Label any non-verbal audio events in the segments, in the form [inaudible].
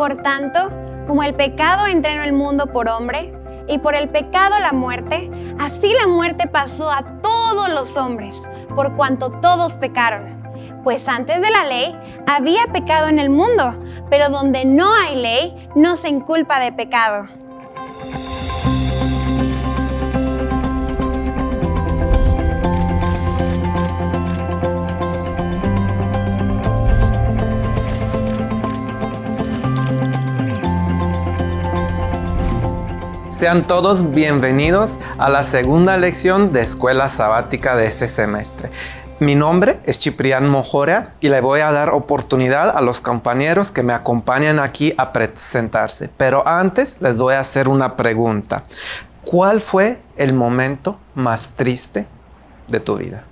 Por tanto, como el pecado entró en el mundo por hombre, y por el pecado la muerte, así la muerte pasó a todos los hombres, por cuanto todos pecaron. Pues antes de la ley había pecado en el mundo, pero donde no hay ley no se inculpa de pecado. Sean todos bienvenidos a la segunda lección de Escuela Sabática de este semestre. Mi nombre es Ciprián Mojorea y le voy a dar oportunidad a los compañeros que me acompañan aquí a presentarse. Pero antes les voy a hacer una pregunta. ¿Cuál fue el momento más triste de tu vida?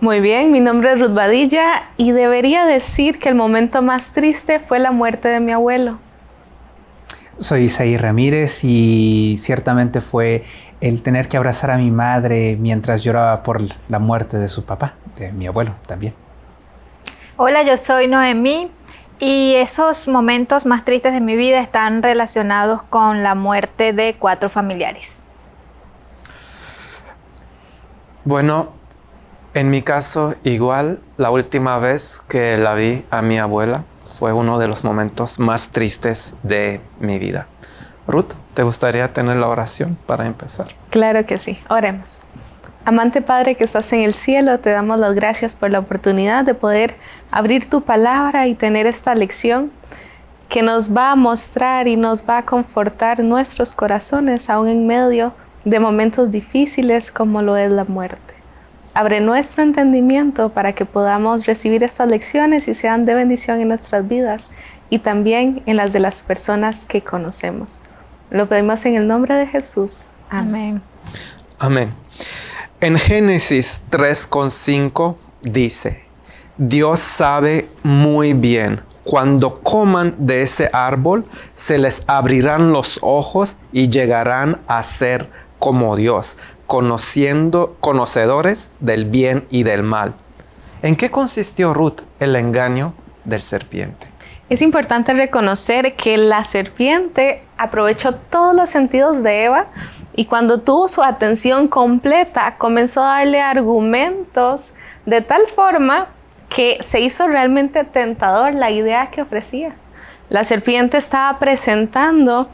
Muy bien, mi nombre es Ruth Badilla y debería decir que el momento más triste fue la muerte de mi abuelo. Soy Isaí Ramírez y ciertamente fue el tener que abrazar a mi madre mientras lloraba por la muerte de su papá, de mi abuelo también. Hola, yo soy Noemí y esos momentos más tristes de mi vida están relacionados con la muerte de cuatro familiares. Bueno, en mi caso igual, la última vez que la vi a mi abuela fue uno de los momentos más tristes de mi vida. Ruth, ¿te gustaría tener la oración para empezar? Claro que sí, oremos. Amante Padre que estás en el cielo, te damos las gracias por la oportunidad de poder abrir tu palabra y tener esta lección que nos va a mostrar y nos va a confortar nuestros corazones aún en medio de momentos difíciles como lo es la muerte. Abre nuestro entendimiento para que podamos recibir estas lecciones y sean de bendición en nuestras vidas y también en las de las personas que conocemos. Lo pedimos en el nombre de Jesús. Amén. Amén. En Génesis 3.5 dice, Dios sabe muy bien, cuando coman de ese árbol, se les abrirán los ojos y llegarán a ser como Dios, conociendo, conocedores del bien y del mal. ¿En qué consistió Ruth el engaño del serpiente? Es importante reconocer que la serpiente aprovechó todos los sentidos de Eva y cuando tuvo su atención completa comenzó a darle argumentos de tal forma que se hizo realmente tentador la idea que ofrecía. La serpiente estaba presentando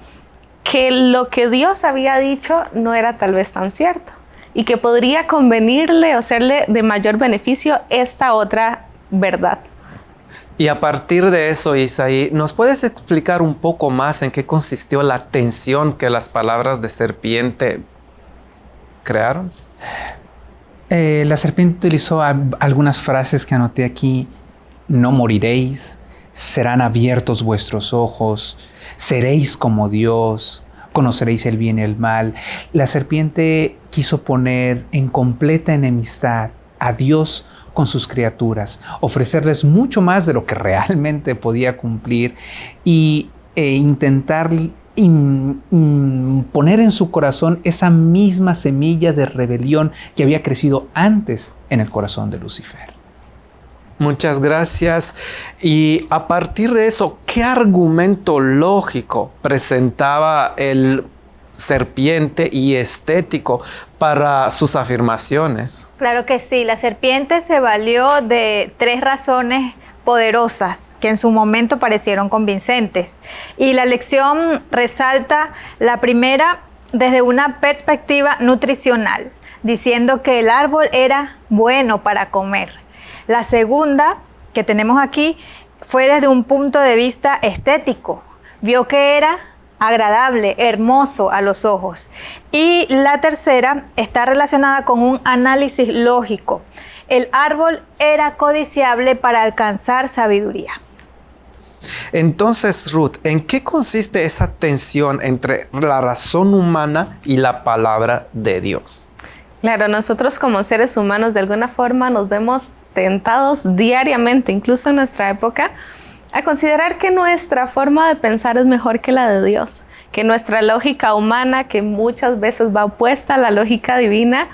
que lo que Dios había dicho no era tal vez tan cierto y que podría convenirle o serle de mayor beneficio esta otra verdad. Y a partir de eso, Isaí, ¿nos puedes explicar un poco más en qué consistió la tensión que las palabras de serpiente crearon? Eh, la serpiente utilizó algunas frases que anoté aquí. No moriréis, serán abiertos vuestros ojos, seréis como Dios, conoceréis el bien y el mal. La serpiente quiso poner en completa enemistad a Dios con sus criaturas, ofrecerles mucho más de lo que [laughs] realmente podía cumplir y, e intentar poner en su corazón esa misma semilla de rebelión que había crecido antes en el corazón de Lucifer. Muchas gracias. Y a partir de eso, ¿qué argumento lógico presentaba el serpiente y estético para sus afirmaciones? Claro que sí, la serpiente se valió de tres razones poderosas que en su momento parecieron convincentes. Y la lección resalta la primera desde una perspectiva nutricional, diciendo que el árbol era bueno para comer. La segunda que tenemos aquí fue desde un punto de vista estético. Vio que era agradable, hermoso a los ojos. Y la tercera está relacionada con un análisis lógico. El árbol era codiciable para alcanzar sabiduría. Entonces, Ruth, ¿en qué consiste esa tensión entre la razón humana y la palabra de Dios? Claro, nosotros como seres humanos de alguna forma nos vemos tentados diariamente, incluso en nuestra época, a considerar que nuestra forma de pensar es mejor que la de Dios, que nuestra lógica humana, que muchas veces va opuesta a la lógica divina,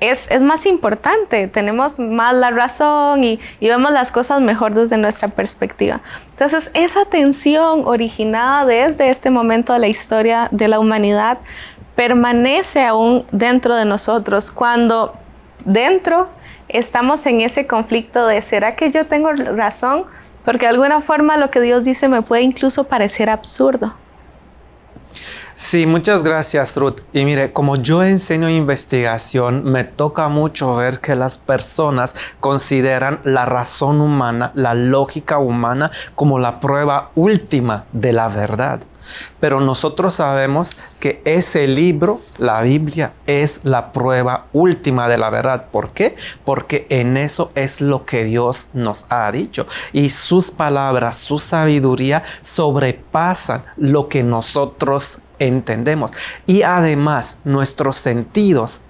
es, es, más importante, tenemos más la razón y, y, vemos las cosas mejor desde nuestra perspectiva. Entonces, esa tensión originada desde este momento de la historia de la humanidad permanece aún dentro de nosotros cuando dentro estamos en ese conflicto de ¿será que yo tengo razón? Porque de alguna forma lo que Dios dice me puede incluso parecer absurdo. Sí, muchas gracias Ruth. Y mire, como yo enseño investigación, me toca mucho ver que las personas consideran la razón humana, la lógica humana, como la prueba última de la verdad. Pero nosotros sabemos que ese libro, la Biblia, es la prueba última de la verdad. ¿Por qué? Porque en eso es lo que Dios nos ha dicho. Y sus palabras, su sabiduría sobrepasan lo que nosotros entendemos. Y además nuestros sentidos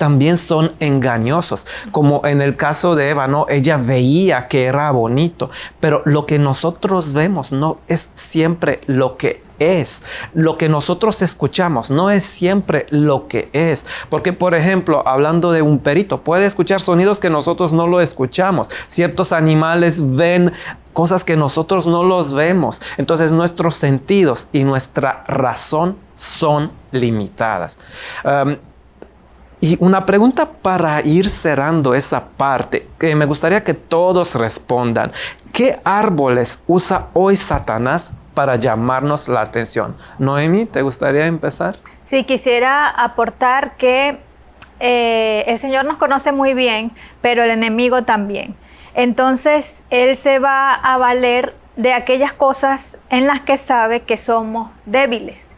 también son engañosos. Como en el caso de Eva, ¿no? Ella veía que era bonito, pero lo que nosotros vemos no es siempre lo que es. Lo que nosotros escuchamos no es siempre lo que es. Porque, por ejemplo, hablando de un perito, puede escuchar sonidos que nosotros no lo escuchamos. Ciertos animales ven cosas que nosotros no los vemos. Entonces nuestros sentidos y nuestra razón son limitadas. Y una pregunta para ir cerrando esa parte, que me gustaría que todos respondan. ¿Qué árboles usa hoy Satanás para llamarnos la atención? Noemi, ¿te gustaría empezar? Sí, quisiera aportar que eh, el Señor nos conoce muy bien, pero el enemigo también. Entonces, Él se va a valer de aquellas cosas en las que sabe que somos débiles.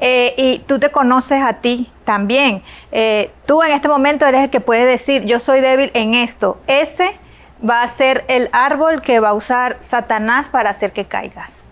Eh, y tú te conoces a ti también. Eh, tú en este momento eres el que puede decir, yo soy débil en esto. Ese va a ser el árbol que va a usar Satanás para hacer que caigas.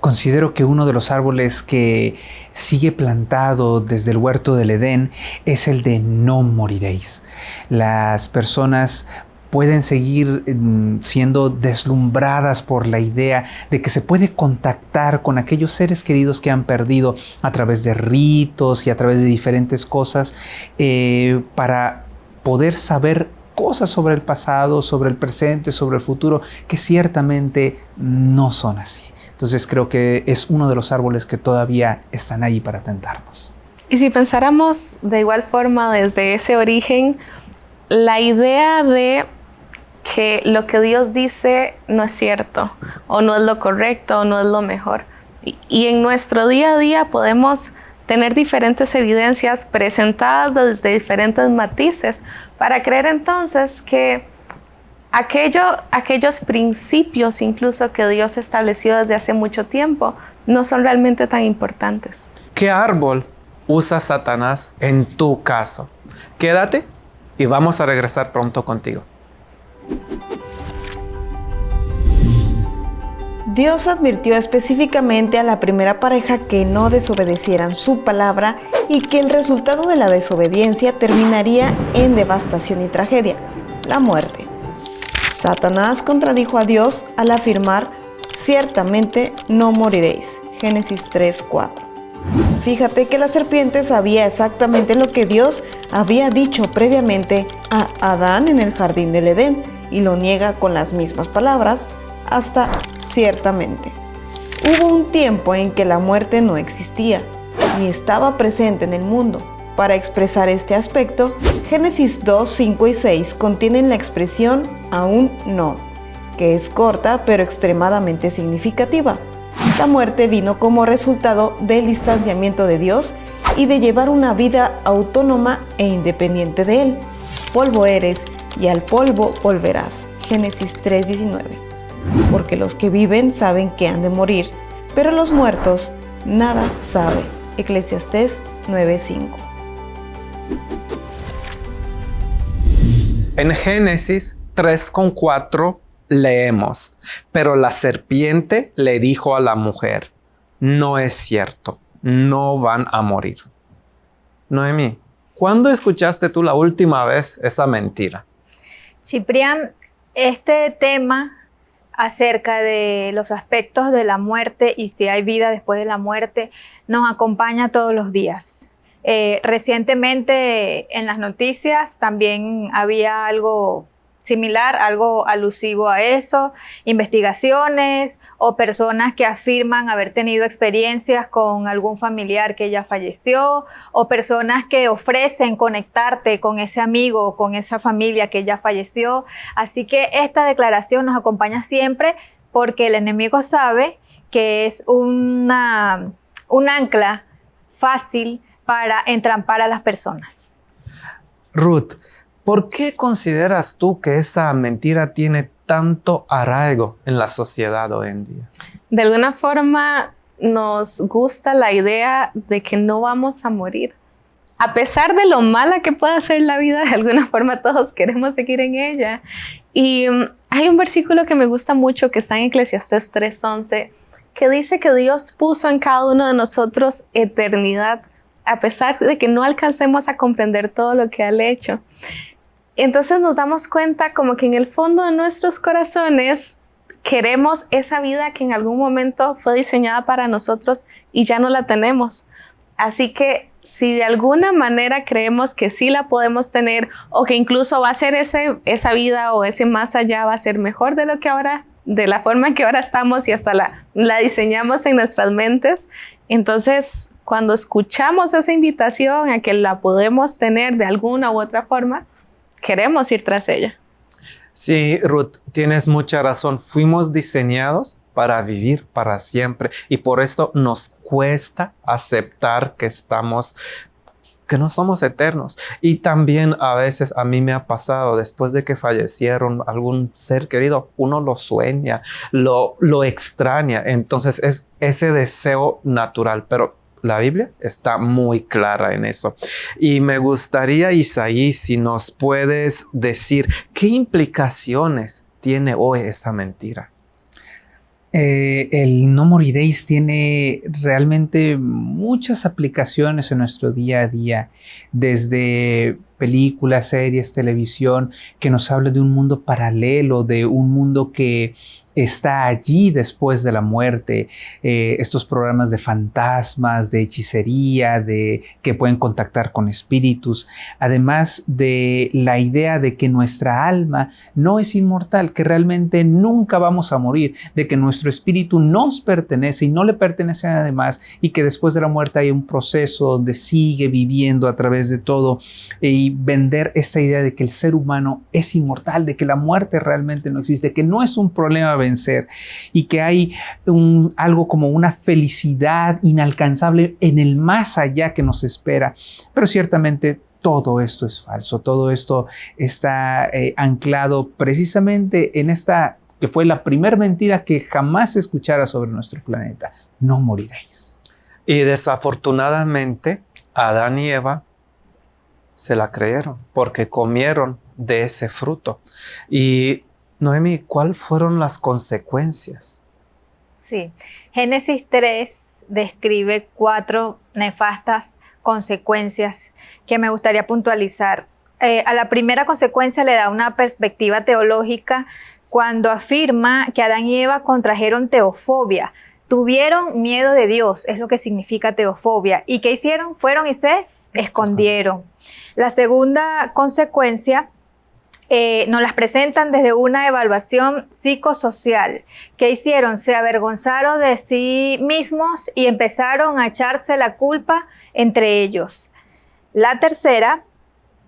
Considero que uno de los árboles que sigue plantado desde el huerto del Edén es el de no moriréis. Las personas pueden seguir mm, siendo deslumbradas por la idea de que se puede contactar con aquellos seres queridos que han perdido a través de ritos y a través de diferentes cosas eh, para poder saber cosas sobre el pasado, sobre el presente, sobre el futuro, que ciertamente no son así. Entonces creo que es uno de los árboles que todavía están ahí para tentarnos. Y si pensáramos de igual forma desde ese origen, la idea de que lo que Dios dice no es cierto, o no es lo correcto, o no es lo mejor. Y, en nuestro día a día podemos tener diferentes evidencias presentadas desde diferentes matices para creer entonces que aquello, aquellos principios incluso que Dios estableció desde hace mucho tiempo no son realmente tan importantes. ¿Qué árbol usa Satanás en tu caso? Quédate y vamos a regresar pronto contigo. Dios advirtió específicamente a la primera pareja que no desobedecieran su palabra y que el resultado de la desobediencia terminaría en devastación y tragedia, la muerte. Satanás contradijo a Dios al afirmar, ciertamente no moriréis. Génesis 3:4. Fíjate que la serpiente sabía exactamente lo que Dios había dicho previamente a Adán en el jardín del Edén y lo niega con las mismas palabras hasta ciertamente. Hubo un tiempo en que la muerte no existía ni estaba presente en el mundo. Para expresar este aspecto, Génesis 2, 5 y 6 contienen la expresión aún no, que es corta pero extremadamente significativa. La muerte vino como resultado del distanciamiento de Dios y de llevar una vida autónoma e independiente de Él. Polvo eres y al polvo volverás. Génesis 3:19. Porque los que viven saben que han de morir, pero los muertos nada saben. Eclesiastés 9:5. En Génesis 3:4 leemos, pero la serpiente le dijo a la mujer, no es cierto, no van a morir. Noemí, ¿cuándo escuchaste tú la última vez esa mentira? Ciprián, este tema acerca de los aspectos de la muerte y si hay vida después de la muerte nos acompaña todos los días. Eh, recientemente en las noticias también había algo similar, algo alusivo a eso, investigaciones o personas que afirman haber tenido experiencias con algún familiar que ya falleció o personas que ofrecen conectarte con ese amigo o con esa familia que ya falleció. Así que esta declaración nos acompaña siempre porque el enemigo sabe que es una, un ancla fácil para entrampar a las personas. Ruth, ¿por qué consideras tú que esa mentira tiene tanto arraigo en la sociedad hoy en día? De alguna forma nos gusta la idea de que no vamos a morir. A pesar de lo mala que pueda ser la vida, de alguna [laughs] forma todos queremos seguir en ella. Y mm, hay un versículo que me gusta mucho que está en Eclesiastés 3:11, que dice que Dios puso en cada uno de nosotros eternidad a pesar de que no alcancemos a comprender todo lo que ha hecho. Entonces nos damos cuenta como que en el fondo de nuestros corazones queremos esa vida que en algún momento fue diseñada para nosotros y ya no la tenemos. Así que si de alguna manera creemos que sí la podemos tener o que incluso va a ser ese, esa vida o ese más allá va a ser mejor de lo que ahora, de la forma en que ahora estamos y hasta la, la diseñamos en nuestras mentes, entonces cuando escuchamos esa invitación a que la podemos tener de alguna u otra forma, queremos ir tras ella. Sí, Ruth, tienes mucha razón. Fuimos diseñados para vivir para siempre y por esto nos cuesta aceptar que estamos que no somos eternos. Y también a veces a mí me ha pasado, después de que fallecieron algún ser querido, uno lo sueña, lo, lo extraña. Entonces es ese deseo natural, pero la Biblia está muy clara en eso. Y me gustaría, Isaí, si nos puedes decir qué implicaciones tiene hoy esa mentira. Eh, el no moriréis tiene realmente muchas aplicaciones en nuestro día a día, desde películas, series, televisión, que nos habla de un mundo paralelo, de un mundo que está allí después de la muerte, eh, estos programas de fantasmas, de hechicería, de que pueden contactar con espíritus, además de la idea de que nuestra alma no es inmortal, que realmente nunca vamos a morir, de que nuestro espíritu nos pertenece y no le pertenece a nadie más y que después de la muerte hay un proceso donde sigue viviendo a través de todo y vender esta idea de que el ser humano es inmortal, de que la muerte realmente no existe, que no es un problema vencer y que hay algo como una felicidad inalcanzable en el más allá que nos espera. Pero ciertamente todo esto es falso, todo esto está eh, anclado precisamente en esta que fue la primera mentira que jamás escuchara sobre nuestro planeta. No moriréis. Y desafortunadamente, Adán y Eva se la creyeron porque comieron de ese fruto. Y Noemi, ¿cuáles fueron las consecuencias? Sí, Génesis 3 describe cuatro nefastas consecuencias que me gustaría puntualizar. Eh, a la primera consecuencia le da una perspectiva teológica cuando afirma que Adán y Eva contrajeron teofobia. Tuvieron miedo de Dios, es lo que significa teofobia. ¿Y qué hicieron? Fueron y se escondieron. La segunda consecuencia eh, nos las presentan desde una evaluación psicosocial. ¿Qué hicieron? Se avergonzaron de sí mismos y empezaron a echarse la culpa entre ellos. La tercera,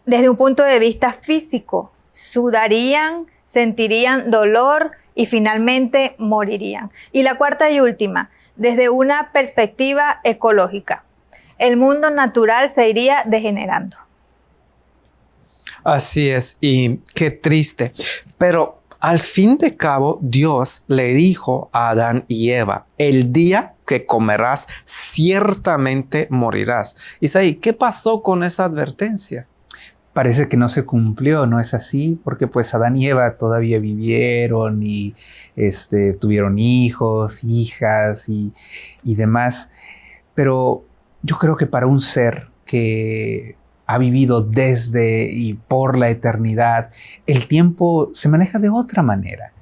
desde un punto de vista físico, sudarían, sentirían dolor y finalmente morirían. Y la cuarta y última, desde una perspectiva ecológica el mundo natural se iría degenerando. Así es, y qué triste. Pero al fin de cabo, Dios le dijo a Adán y Eva, el día que comerás, ciertamente morirás. Isaí, ¿qué pasó con esa advertencia? Parece que no se cumplió, ¿no es así? Porque pues Adán y Eva todavía vivieron y este, tuvieron hijos, hijas y, y demás. Pero yo creo que para un ser que ha vivido desde y por la eternidad, el tiempo se maneja de otra manera.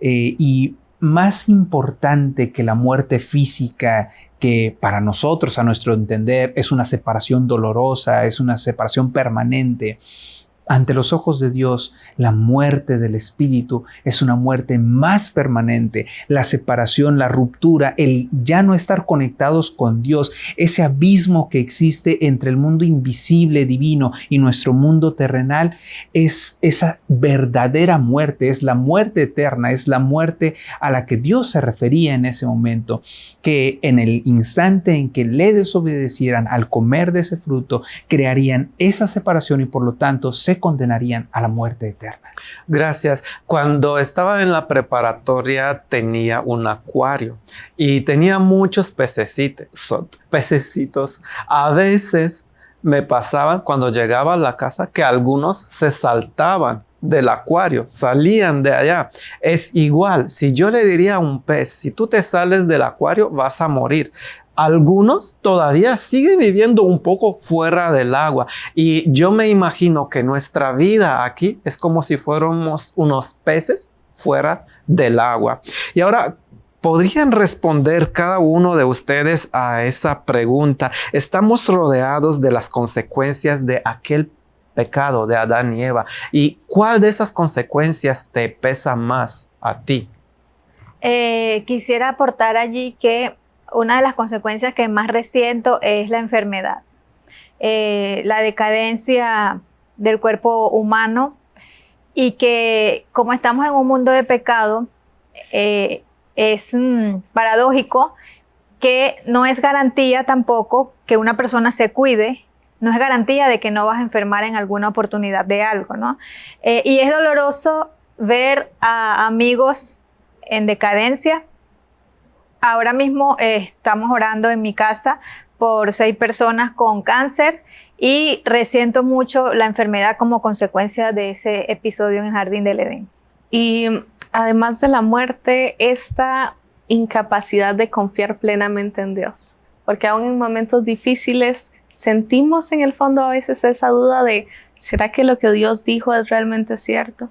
Eh, y más importante que la muerte física, que para nosotros, a nuestro entender, es una separación dolorosa, es una separación permanente, ante los ojos de Dios, la muerte del espíritu es una muerte más permanente. La separación, la ruptura, el ya no estar conectados con Dios, ese abismo que existe entre el mundo invisible, divino y nuestro mundo terrenal, es esa verdadera muerte, es la muerte eterna, es la muerte a la que Dios se refería en ese momento, que en el instante en que le desobedecieran al comer de ese fruto, crearían esa separación y por lo tanto se condenarían a la muerte eterna. Gracias. Cuando estaba en la preparatoria tenía un acuario y tenía muchos pececitos. pececitos. A veces me pasaban cuando llegaba a la casa que algunos se saltaban del acuario, salían de allá. Es igual, si yo le diría a un pez, si tú te sales del acuario vas a morir algunos todavía siguen viviendo un poco fuera del agua. Y yo me imagino que nuestra vida aquí es como si fuéramos unos peces fuera del agua. Y ahora, ¿Podrían responder cada uno de ustedes a esa pregunta? Estamos rodeados de las consecuencias de aquel pecado de Adán y Eva. ¿Y cuál de esas consecuencias te pesa más a ti? Eh, quisiera aportar allí que una de las consecuencias que más resiento es la enfermedad. Eh, la decadencia del cuerpo humano y que como estamos en un mundo de pecado, eh, es mm, paradójico que no es garantía tampoco que una persona se cuide, no es garantía de que no vas a enfermar en alguna oportunidad de algo, ¿no? Eh, y es doloroso ver a amigos en decadencia Ahora mismo eh, estamos orando en mi casa por seis personas con cáncer y resiento mucho la enfermedad como consecuencia de ese episodio en el Jardín del Edén. Y además de la muerte, esta incapacidad de confiar plenamente en Dios, porque aún en momentos difíciles sentimos en el fondo a veces esa duda de, ¿será que lo que Dios dijo es realmente cierto?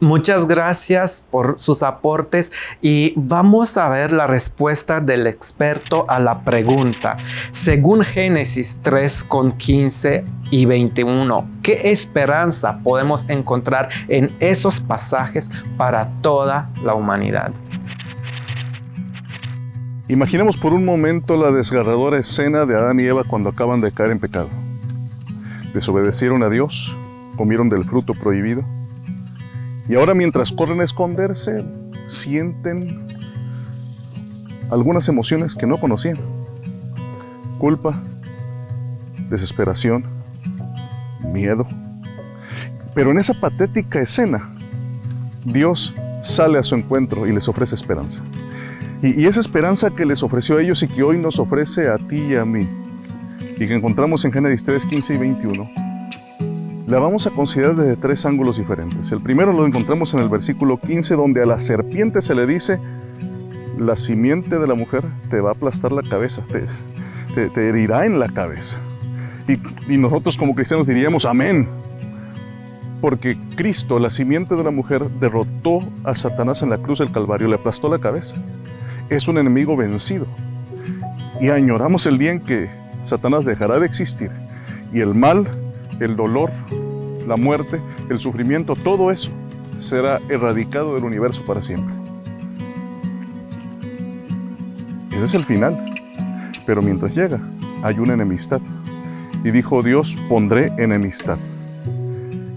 Muchas gracias por sus aportes y vamos a ver la respuesta del experto a la pregunta. Según Génesis 3 con 15 y 21, ¿qué esperanza podemos encontrar en esos pasajes para toda la humanidad? Imaginemos por un momento la desgarradora escena de Adán y Eva cuando acaban de caer en pecado. Desobedecieron a Dios, comieron del fruto prohibido y ahora mientras corren a esconderse, sienten algunas emociones que no conocían. Culpa, desesperación, miedo. Pero en esa patética escena, Dios sale a su encuentro y les ofrece esperanza. Y, esa esperanza que les ofreció a ellos y que hoy nos ofrece a ti y a mí, y que encontramos en Génesis 3, 15 y 21, la vamos a considerar desde tres ángulos diferentes. El primero lo encontramos en el versículo 15, donde a la serpiente se le dice, la simiente de la mujer te va a aplastar la cabeza, te, te, herirá en la cabeza. Y, y nosotros como cristianos diríamos, amén. Porque Cristo, la simiente de la mujer, derrotó a Satanás en la cruz del Calvario, le aplastó la cabeza. Es un enemigo vencido. Y añoramos el día en que Satanás dejará de existir y el mal el dolor, la muerte, el sufrimiento, todo eso será erradicado del universo para siempre. Ese es el final. Pero mientras llega, hay una enemistad. Y dijo Dios, pondré enemistad.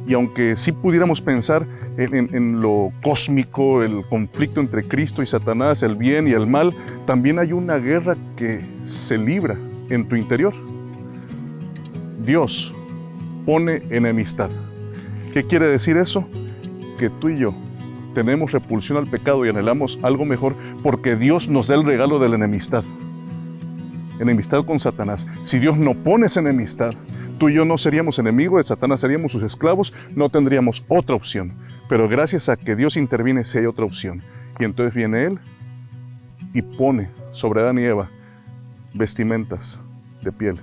Y aunque sí pudiéramos pensar en, en, lo cósmico, el conflicto entre Cristo y Satanás, el bien y el mal, también hay una guerra que se libra en tu interior. Dios pone enemistad. ¿Qué quiere decir eso? Que tú y yo tenemos repulsión al pecado y anhelamos algo mejor porque Dios nos da el regalo de la enemistad. Enemistad con Satanás. Si Dios no pone esa enemistad, tú y yo no seríamos enemigos de Satanás, seríamos sus esclavos, no tendríamos otra opción. Pero gracias a que Dios interviene, si hay otra opción. Y entonces viene Él y pone sobre Adán y Eva vestimentas de piel.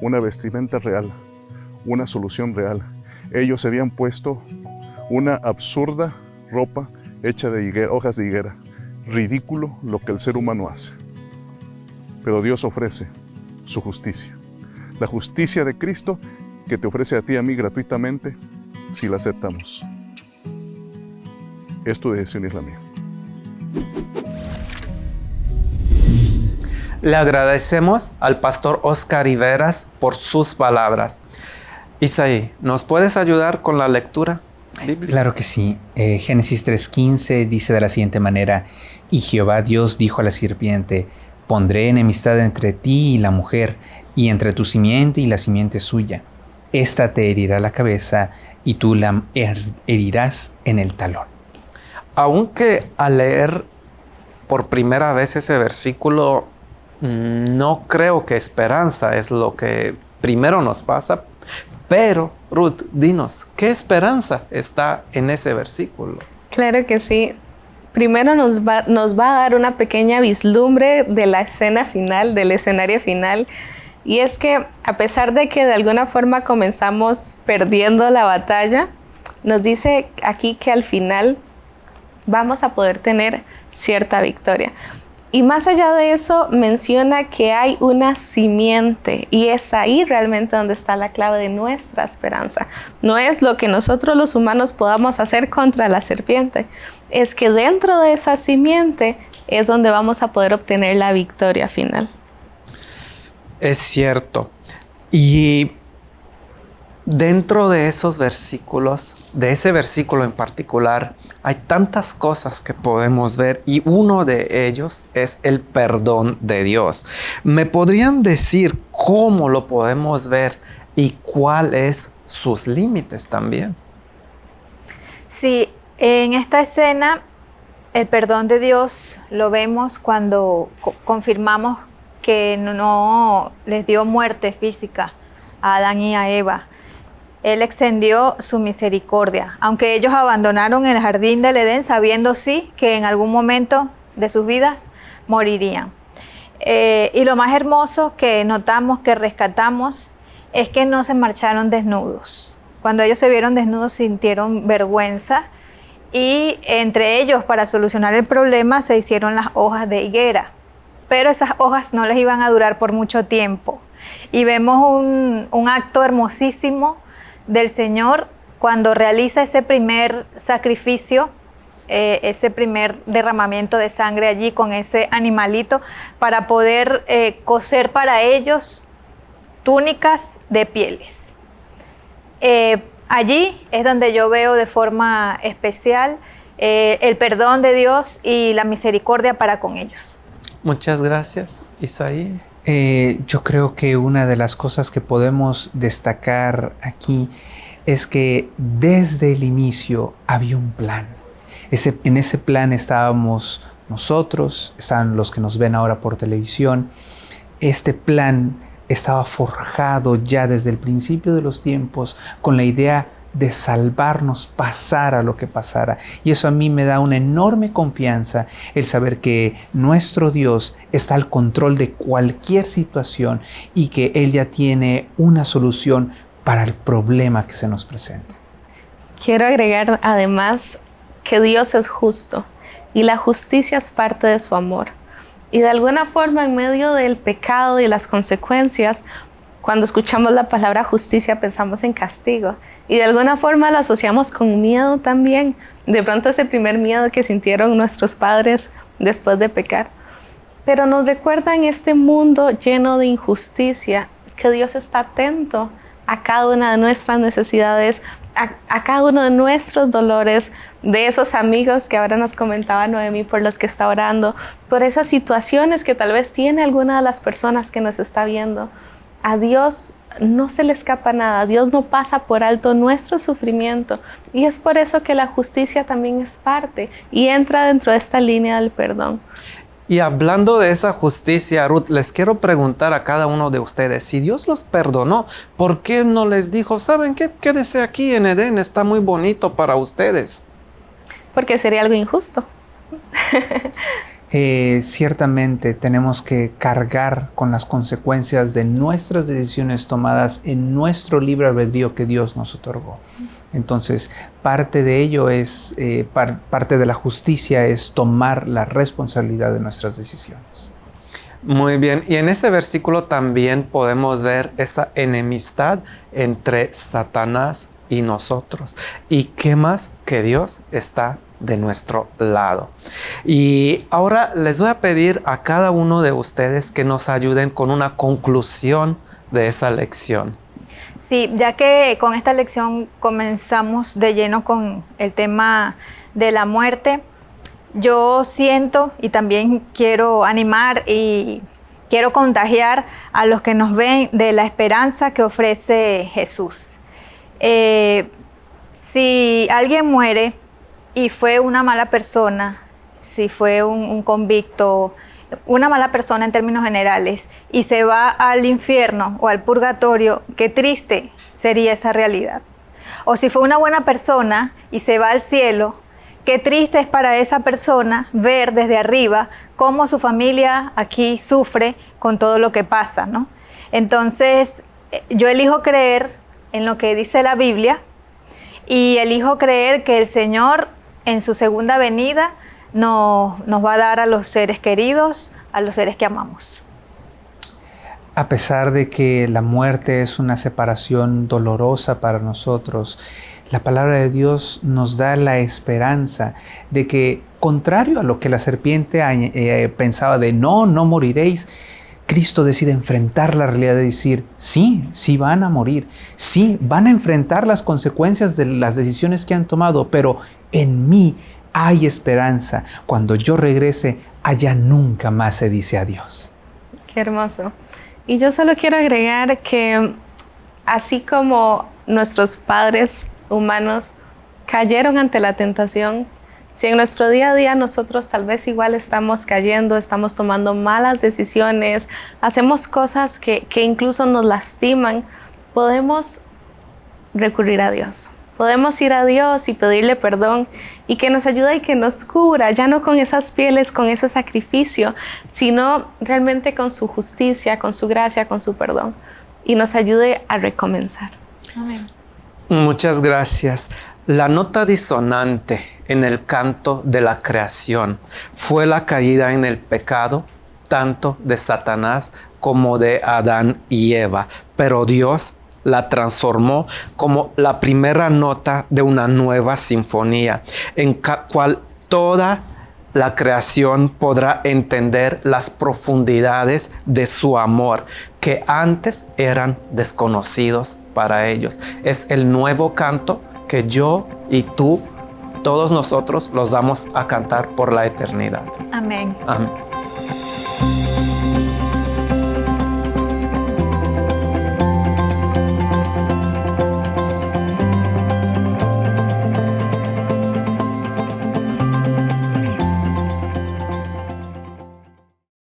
Una vestimenta real una solución real. Ellos se habían puesto una absurda ropa hecha de hojas de higuera. Ridículo lo que el ser humano hace. Pero Dios ofrece su justicia. La justicia de Cristo que te ofrece a ti y a mí gratuitamente si la aceptamos. Es tu decisión y es la mía. Le agradecemos al pastor Oscar Riveras por sus palabras. Isaí, ¿nos puedes ayudar con la lectura bíblica? Claro que sí. Eh, Génesis 3.15 dice de la siguiente manera, y Jehová Dios dijo a la serpiente, pondré enemistad entre ti y la mujer, y entre tu simiente y la simiente suya. Esta te herirá la cabeza, y tú la her- herirás en el talón. Aunque al leer por primera vez ese versículo, no creo que esperanza es lo que primero nos pasa, pero Ruth, dinos, ¿qué esperanza está en ese versículo? Claro que sí. Primero nos va, nos va a dar una pequeña vislumbre de la escena final, del escenario final. Y es que a pesar de que de alguna forma comenzamos perdiendo la batalla, nos dice aquí que al final vamos a poder tener cierta victoria. Y más allá de eso, menciona que hay una simiente y es ahí realmente donde está la clave de nuestra esperanza. No es lo que nosotros los humanos podamos hacer contra la serpiente, es que dentro de esa simiente es donde vamos a poder obtener la victoria final. Es cierto. Y dentro de esos versículos, de ese versículo en particular, hay tantas cosas que podemos ver y uno de ellos es el perdón de Dios. ¿Me podrían decir cómo lo podemos ver y cuáles sus límites también? Sí, en esta escena el perdón de Dios lo vemos cuando co- confirmamos que no, les dio muerte física a Adán y a Eva. Él extendió su misericordia, aunque ellos abandonaron el jardín del Edén sabiendo sí que en algún momento de sus vidas morirían. Eh, y lo más hermoso que notamos, que rescatamos, es que no se marcharon desnudos. Cuando ellos se vieron desnudos sintieron vergüenza y entre ellos para solucionar el problema se hicieron las hojas de higuera. Pero esas hojas no les iban a durar por mucho tiempo. Y vemos un, acto hermosísimo del Señor cuando realiza ese primer sacrificio, eh, ese primer derramamiento de sangre allí con ese animalito para poder eh, coser para ellos túnicas de pieles. Eh, allí es donde yo veo de forma especial el perdón de Dios y la misericordia para con ellos. Muchas gracias, Isaí. Eh, yo creo que una de las cosas que podemos destacar aquí es que desde el inicio había un plan. En ese plan estábamos nosotros, estaban los que nos ven ahora por televisión. Este plan estaba forjado ya desde el principio de los tiempos con la idea de salvarnos, pasara lo que pasara. Y eso a mí me da una enorme confianza el saber que nuestro Dios está al control de cualquier situación y que Él ya tiene una solución para el problema que se nos presente. Quiero agregar además que Dios es justo y la justicia es parte de su amor. Y de alguna forma en medio del pecado y las consecuencias, cuando escuchamos la palabra justicia pensamos en castigo y de alguna forma lo asociamos con miedo también. De pronto ese primer miedo que sintieron nuestros padres después de pecar. Pero nos recuerda en este mundo lleno de injusticia que Dios está atento a cada una de nuestras necesidades, a, cada uno de nuestros dolores, de esos amigos que ahora nos comentaba Noemí por los que está orando, por esas situaciones que tal vez tiene alguna de las personas que nos está viendo. A Dios no se le escapa nada, Dios no pasa por alto nuestro sufrimiento y es por eso que la justicia también es parte y entra dentro de esta línea del perdón. Y hablando de esa justicia, Ruth, les quiero preguntar a cada uno de ustedes, si Dios los perdonó, ¿por qué no les dijo, saben qué, quédese aquí en Edén, está muy bonito para ustedes? Porque sería algo injusto. [laughs] eh, ciertamente tenemos que cargar con las consecuencias de nuestras decisiones tomadas en nuestro libre albedrío que Dios nos otorgó. Entonces, parte de ello es, eh, parte de la justicia es tomar la responsabilidad de nuestras decisiones. Muy bien, y en ese versículo también podemos ver esa enemistad entre Satanás y nosotros. ¿Y qué más que Dios está de nuestro lado? Y ahora les voy a pedir a cada uno de ustedes que nos ayuden con una conclusión de esa lección. Sí, ya que con esta lección comenzamos de lleno con el tema de la muerte, yo siento y también quiero animar y quiero contagiar a los que nos ven de la esperanza que ofrece Jesús. Eh, si alguien muere y fue una mala persona, si fue un, convicto, una mala persona en términos generales, y se va al infierno o al purgatorio, qué triste sería esa realidad. O si fue una buena persona y se va al cielo, Qué triste es para esa persona ver desde arriba cómo su familia aquí sufre con todo lo que pasa, ¿no? Entonces, eh, yo elijo creer en lo que dice la Biblia y elijo creer que el Señor en su segunda venida nos, nos va a dar a los seres queridos, a los seres que amamos. A pesar de que la muerte es una separación dolorosa para nosotros, la palabra de Dios nos da la esperanza de que, contrario a lo que la serpiente eh, pensaba de no, no moriréis, Cristo decide enfrentar la realidad de decir, sí, sí van a morir, sí, van a enfrentar las consecuencias de las decisiones que han tomado, pero en mí hay esperanza. Cuando yo regrese, allá nunca más se dice adiós. Qué hermoso. Y yo solo quiero agregar que así como nuestros padres humanos cayeron ante la tentación, si en nuestro día a día nosotros tal vez igual estamos cayendo, estamos tomando malas decisiones, hacemos cosas que, que incluso nos lastiman, podemos recurrir a Dios. Podemos ir a Dios y pedirle perdón y que nos ayude y que nos cura, ya no con esas pieles, con ese sacrificio, sino realmente con su justicia, con su gracia, con su perdón y nos ayude a recomenzar. Amén. Muchas gracias. La nota disonante en el canto de la creación fue la caída en el pecado tanto de Satanás como de Adán y Eva, pero Dios la transformó como la primera nota de una nueva sinfonía, en cual toda la creación podrá entender las profundidades de su amor que antes eran desconocidos para ellos. Es el nuevo canto que yo y tú, todos nosotros, los damos a cantar por la eternidad. Amén. Amén.